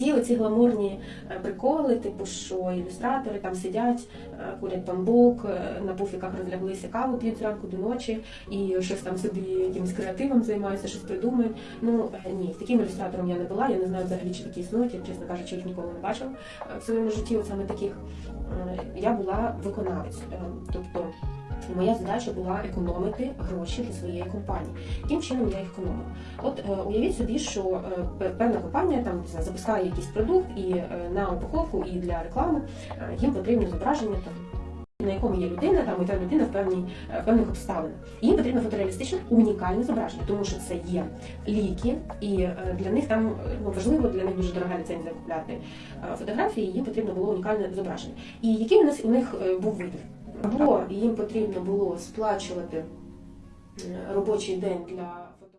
І оці гламурні е, приколи, типу, що ілюстратори там сидять, е, курять бамбук, е, на пуфіках розляглися, каву п'ють зранку до ночі і щось там собі якимось креативом займаються, щось придумують. Ну ні, таким ілюстратором я не була. Я не знаю взагалі, чи такі існують. Я, чесно кажучи, їх ніколи не бачила е, в своєму житті. От саме таких я була виконавець. Моя задача була економити гроші для своєї компанії. Яким чином я їх економила? От е, уявіть собі, що е, певна компанія там запускає якийсь продукт, і е, на упаковку, і для реклами їм потрібно зображення там. На якому є людина, там і та людина в певній певних обставинах. Їм потрібно фотореалістичне унікальне зображення, тому що це є ліки, і для них там ну, важливо, для них дуже дорога ліцензія купляти фотографії. Їм потрібно було унікальне зображення. І який у нас у них був вибір? Або їм потрібно було сплачувати е, робочий день для